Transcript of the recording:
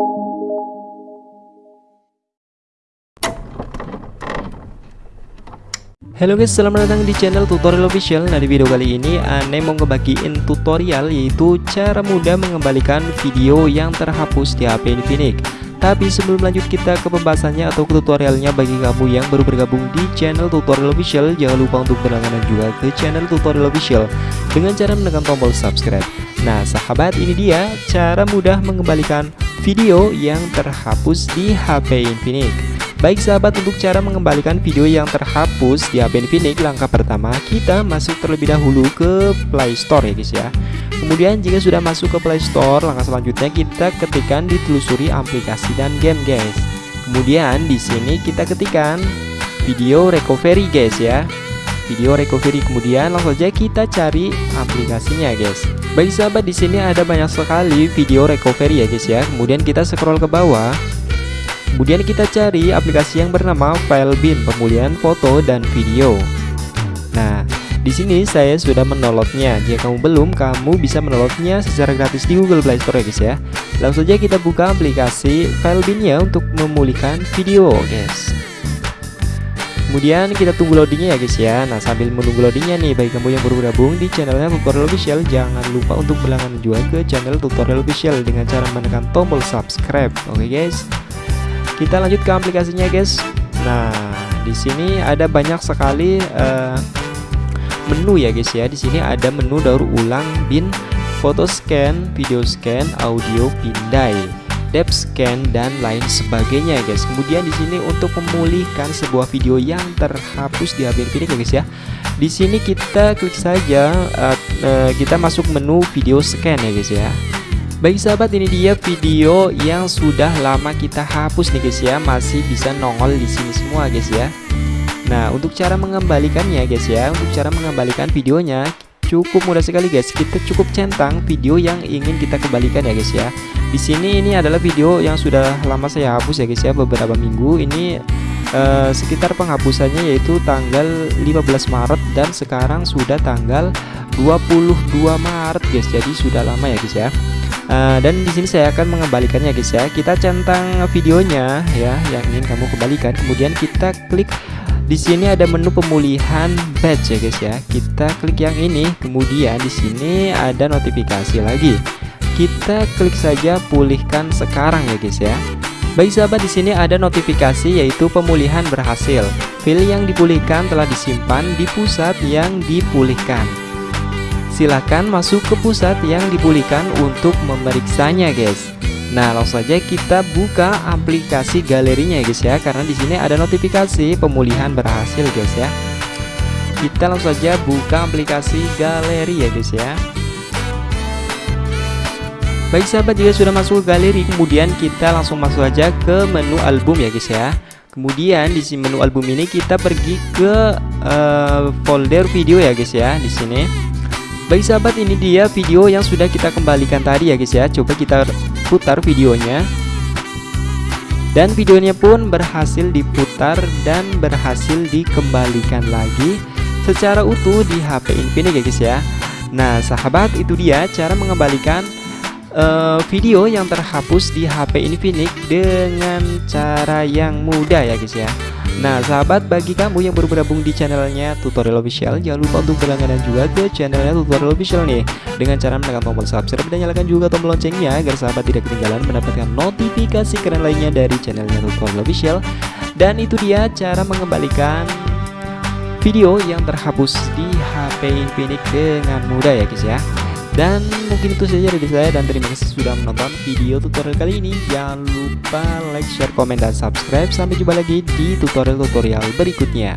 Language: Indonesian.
Halo guys, selamat datang di channel tutorial official. Nah di video kali ini Ane mau ngebagiin tutorial yaitu cara mudah mengembalikan video yang terhapus di HP Infinix. Tapi sebelum lanjut kita ke pembahasannya atau ke tutorialnya bagi kamu yang baru bergabung di channel tutorial official Jangan lupa untuk berlangganan juga ke channel tutorial official dengan cara menekan tombol subscribe. Nah sahabat ini dia cara mudah mengembalikan video yang terhapus di HP Infinix. Baik sahabat untuk cara mengembalikan video yang terhapus di HP Infinix Langkah pertama kita masuk terlebih dahulu ke Play Store ya guys ya. Kemudian jika sudah masuk ke Play Store langkah selanjutnya kita ketikkan ditelusuri aplikasi dan game guys. Kemudian di sini kita ketikkan video recovery guys ya Video recovery kemudian langsung saja kita cari aplikasinya guys Baik sahabat di sini ada banyak sekali video recovery ya guys ya Kemudian kita scroll ke bawah Kemudian kita cari aplikasi yang bernama Filebin pemulihan foto dan video. Nah, di sini saya sudah menolotnya. Jika kamu belum, kamu bisa menolotnya secara gratis di Google Play Store ya guys ya. Langsung saja kita buka aplikasi Filebin ya untuk memulihkan video, guys. Kemudian kita tunggu loadingnya ya guys ya. Nah sambil menunggu loadingnya nih Bagi kamu yang baru bergabung di channelnya tutorial official Jangan lupa untuk berlangganan juga ke channel tutorial official Dengan cara menekan tombol subscribe. Oke guys. Kita lanjut ke aplikasinya guys. Nah di sini ada banyak sekali uh, menu ya guys ya. Di sini ada menu daur ulang bin foto scan video scan audio pindai depth scan dan lain sebagainya ya guys. Kemudian di sini untuk memulihkan sebuah video yang terhapus di HP ini ya guys ya. Di sini kita klik saja uh, uh, kita masuk menu video scan ya guys ya. Baik sahabat ini dia video yang sudah lama kita hapus nih guys ya. Masih bisa nongol di sini semua guys ya. Nah untuk cara mengembalikannya guys ya Untuk cara mengembalikan videonya cukup mudah sekali guys. Kita cukup centang video yang ingin kita kembalikan ya guys ya Di sini ini adalah video yang sudah lama saya hapus ya guys ya Beberapa minggu. Ini uh, sekitar penghapusannya yaitu tanggal 15 Maret Dan sekarang sudah tanggal 22 Maret guys. Jadi sudah lama ya guys ya. Uh, dan di sini saya akan mengembalikannya guys ya. Kita centang videonya ya yang ingin kamu kembalikan. Kemudian kita klik di sini ada menu pemulihan batch ya guys ya. Kita klik yang ini kemudian di sini ada notifikasi lagi kita klik saja pulihkan sekarang ya guys ya. Baik sahabat di sini ada notifikasi yaitu pemulihan berhasil. File yang dipulihkan telah disimpan di pusat yang dipulihkan. Silahkan masuk ke pusat yang dipulihkan untuk memeriksanya guys. Nah langsung saja kita buka aplikasi galerinya ya guys ya. Karena di sini ada notifikasi pemulihan berhasil guys ya. Kita langsung saja buka aplikasi galeri ya guys ya Baik sahabat jika sudah masuk galeri kemudian kita langsung masuk aja ke menu album ya guys ya. Kemudian di menu album ini kita pergi ke uh, folder video ya guys ya di sini. Baik sahabat ini dia video yang sudah kita kembalikan tadi ya guys ya. Coba kita putar videonya. Dan videonya pun berhasil diputar dan berhasil dikembalikan lagi Secara utuh di HP Infinix ya guys ya. Nah sahabat itu dia cara mengembalikan uh, video yang terhapus di HP Infinix dengan cara yang mudah ya guys ya. Nah sahabat bagi kamu yang baru bergabung di channelnya tutorial official Jangan lupa untuk berlangganan juga ke channelnya tutorial official nih. Dengan cara menekan tombol subscribe dan nyalakan juga tombol loncengnya Agar sahabat tidak ketinggalan mendapatkan notifikasi keren lainnya dari channelnya tutorial official. Dan itu dia cara mengembalikan video yang terhapus di HP Infinix dengan mudah ya guys ya dan mungkin itu saja dari saya dan terima kasih sudah menonton video tutorial kali ini. Jangan lupa like, share, komen, dan subscribe. Sampai jumpa lagi di tutorial-tutorial berikutnya.